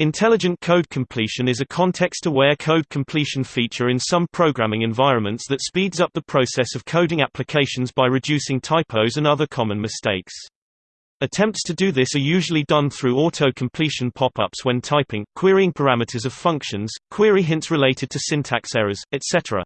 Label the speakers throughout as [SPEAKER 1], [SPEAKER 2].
[SPEAKER 1] Intelligent code completion is a context-aware code completion feature in some programming environments that speeds up the process of coding applications by reducing typos and other common mistakes. Attempts to do this are usually done through auto-completion pop-ups when typing, querying parameters of functions, query hints related to syntax errors, etc.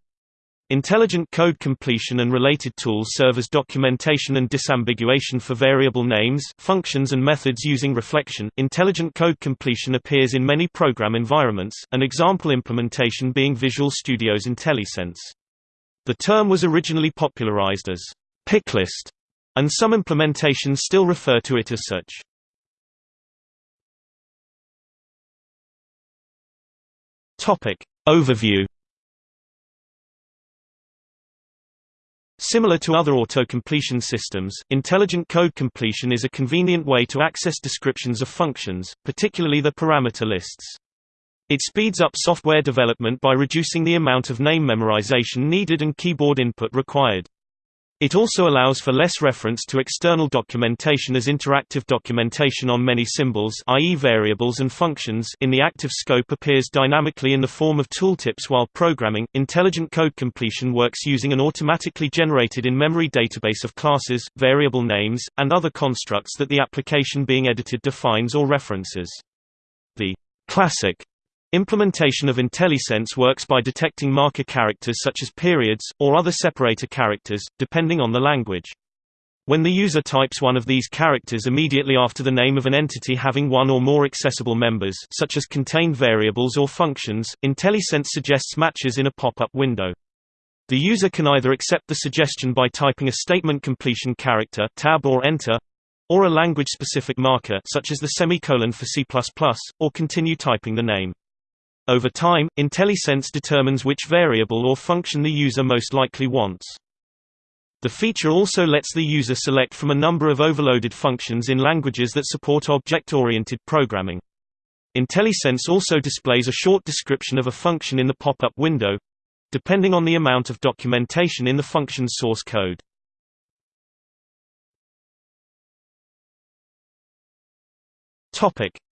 [SPEAKER 1] Intelligent code completion and related tools serve as documentation and disambiguation for variable names, functions and methods using reflection. Intelligent code completion appears in many program environments, an example implementation being Visual Studio's IntelliSense. The term was originally popularized as picklist, and some implementations still refer to it as such. Topic Overview Similar to other auto-completion systems, intelligent code completion is a convenient way to access descriptions of functions, particularly the parameter lists. It speeds up software development by reducing the amount of name memorization needed and keyboard input required. It also allows for less reference to external documentation as interactive documentation on many symbols i.e. variables and functions in the active scope appears dynamically in the form of tooltips while programming. Intelligent code completion works using an automatically generated in-memory database of classes, variable names, and other constructs that the application being edited defines or references. The classic Implementation of IntelliSense works by detecting marker characters such as periods, or other separator characters, depending on the language. When the user types one of these characters immediately after the name of an entity having one or more accessible members such as contained variables or functions, IntelliSense suggests matches in a pop-up window. The user can either accept the suggestion by typing a statement completion character tab or enter, or a language-specific marker such as the semicolon for C++, or continue typing the name. Over time, IntelliSense determines which variable or function the user most likely wants. The feature also lets the user select from a number of overloaded functions in languages that support object-oriented programming. IntelliSense also displays a short description of a function in the pop-up window depending on the amount of documentation in the function's source code.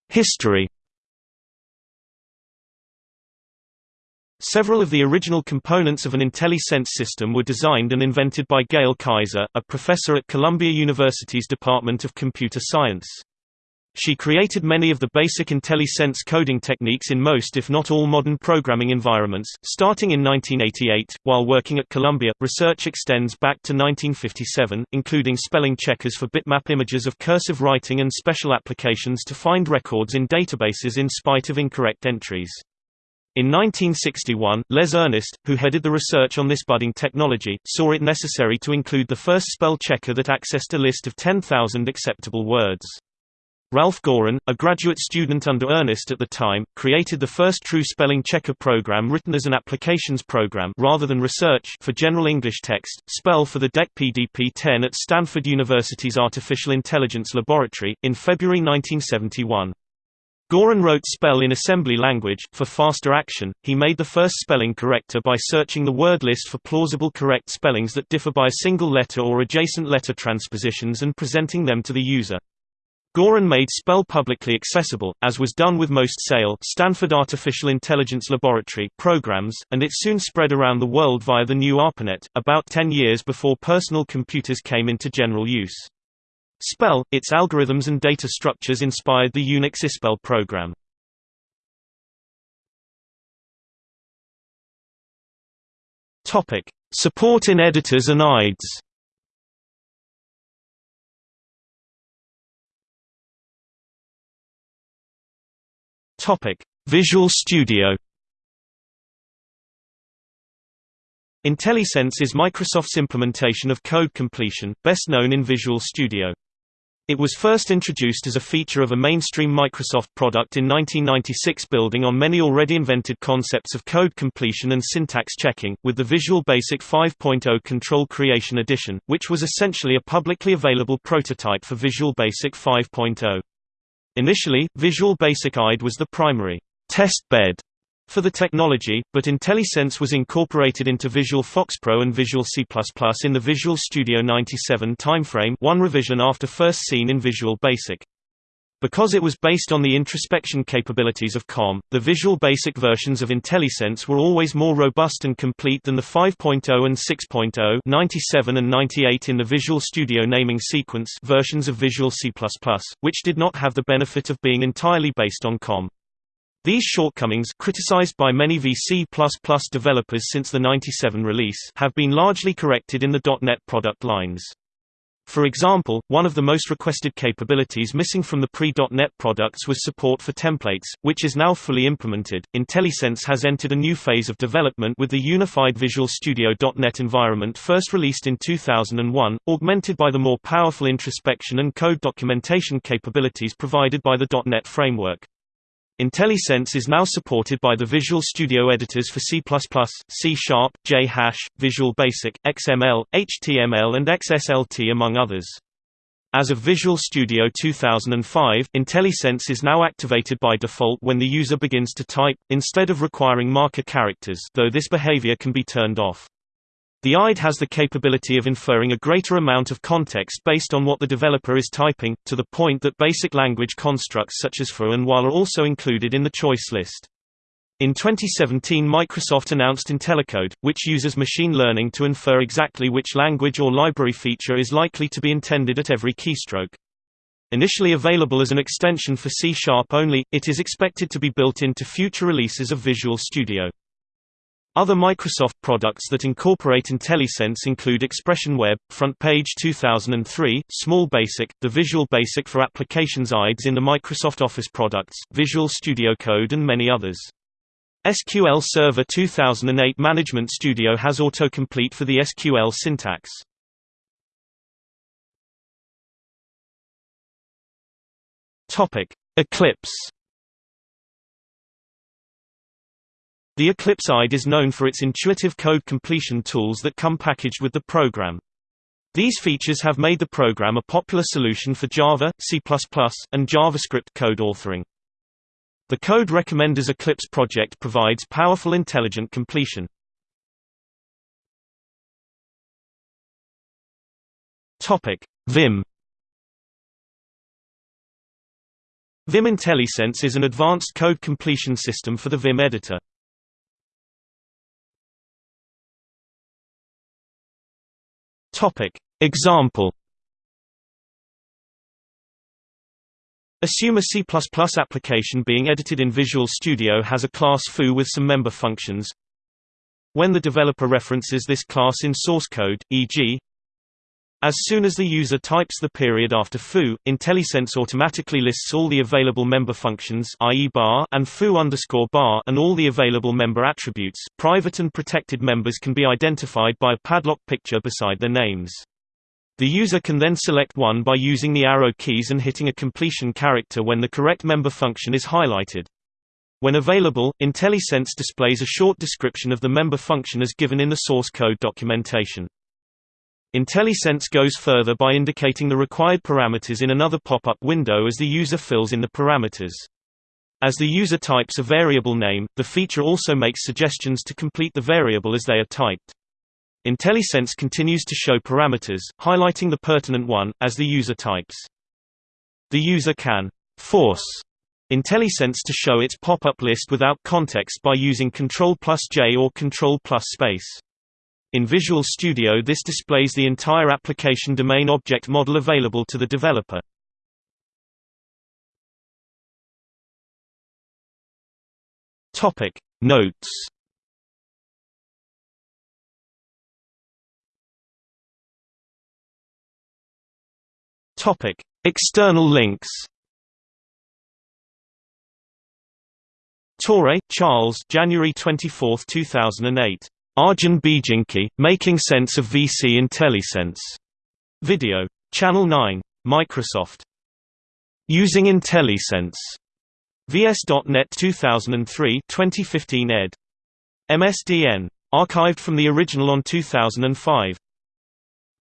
[SPEAKER 1] History Several of the original components of an IntelliSense system were designed and invented by Gail Kaiser, a professor at Columbia University's Department of Computer Science. She created many of the basic IntelliSense coding techniques in most if not all modern programming environments. Starting in 1988, while working at Columbia, research extends back to 1957, including spelling checkers for bitmap images of cursive writing and special applications to find records in databases in spite of incorrect entries. In 1961, Les Earnest, who headed the research on this budding technology, saw it necessary to include the first spell checker that accessed a list of 10,000 acceptable words. Ralph Gorin, a graduate student under Earnest at the time, created the first true spelling checker program written as an applications program rather than research for general English text, spell for the DEC PDP-10 at Stanford University's Artificial Intelligence Laboratory, in February 1971. Gorin wrote spell in assembly language. For faster action, he made the first spelling corrector by searching the word list for plausible correct spellings that differ by a single letter or adjacent letter transpositions and presenting them to the user. Gorin made spell publicly accessible, as was done with most SAIL Stanford Artificial Intelligence Laboratory programs, and it soon spread around the world via the new ARPANET, about 10 years before personal computers came into general use. Spell, its algorithms and data structures inspired the Unix ispell program. Topic: Support in editors and IDEs. Topic: Visual Studio. IntelliSense is Microsoft's implementation of code completion, best known in Visual Studio. It was first introduced as a feature of a mainstream Microsoft product in 1996 building on many already invented concepts of code completion and syntax checking, with the Visual Basic 5.0 Control Creation Edition, which was essentially a publicly available prototype for Visual Basic 5.0. Initially, Visual Basic IDE was the primary test bed for the technology, but IntelliSense was incorporated into Visual FoxPro and Visual C++ in the Visual Studio 97 timeframe one revision after first seen in Visual Basic. Because it was based on the introspection capabilities of COM, the Visual Basic versions of IntelliSense were always more robust and complete than the 5.0 and 6.0 97 and 98 in the Visual Studio naming sequence versions of Visual C++, which did not have the benefit of being entirely based on COM. These shortcomings criticized by many VC++ developers since the 97 release have been largely corrected in the .NET product lines. For example, one of the most requested capabilities missing from the pre.NET products was support for templates, which is now fully implemented. IntelliSense has entered a new phase of development with the unified Visual Studio .NET environment first released in 2001, augmented by the more powerful introspection and code documentation capabilities provided by the .NET framework. IntelliSense is now supported by the Visual Studio editors for C++, C Sharp, JHash, Visual Basic, XML, HTML and XSLT among others. As of Visual Studio 2005, IntelliSense is now activated by default when the user begins to type, instead of requiring marker characters though this behavior can be turned off. The IDE has the capability of inferring a greater amount of context based on what the developer is typing, to the point that basic language constructs such as for and while are also included in the choice list. In 2017 Microsoft announced IntelliCode, which uses machine learning to infer exactly which language or library feature is likely to be intended at every keystroke. Initially available as an extension for C Sharp only, it is expected to be built into future releases of Visual Studio. Other Microsoft products that incorporate IntelliSense include Expression Web, FrontPage 2003, Small Basic, the Visual Basic for Applications IDEs in the Microsoft Office products, Visual Studio Code and many others. SQL Server 2008 Management Studio has autocomplete for the SQL syntax. Eclipse The Eclipse IDE is known for its intuitive code completion tools that come packaged with the program. These features have made the program a popular solution for Java, C++, and JavaScript code authoring. The Code Recommenders Eclipse project provides powerful intelligent completion. Vim Vim IntelliSense is an advanced code completion system for the Vim editor. Topic. Example Assume a C++ application being edited in Visual Studio has a class foo with some member functions. When the developer references this class in source code, e.g. As soon as the user types the period after foo, IntelliSense automatically lists all the available member functions i.e. bar and foo underscore bar and all the available member attributes. Private and protected members can be identified by a padlock picture beside their names. The user can then select one by using the arrow keys and hitting a completion character when the correct member function is highlighted. When available, IntelliSense displays a short description of the member function as given in the source code documentation. IntelliSense goes further by indicating the required parameters in another pop-up window as the user fills in the parameters. As the user types a variable name, the feature also makes suggestions to complete the variable as they are typed. IntelliSense continues to show parameters, highlighting the pertinent one, as the user types. The user can force IntelliSense to show its pop-up list without context by using Ctrl plus J or Ctrl plus space. In Visual Studio this displays the entire application domain object model available to the developer. Topic Notes. Topic External links. Torre, Charles January 24, 2008 Arjun Bijanki, Making Sense of VC IntelliSense. Video. Channel 9. Microsoft. Using IntelliSense. VS.NET 2003 2015 ed. MSDN. Archived from the original on 2005.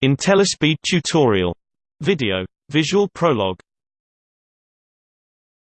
[SPEAKER 1] IntelliSpeed tutorial. Video. Visual Prolog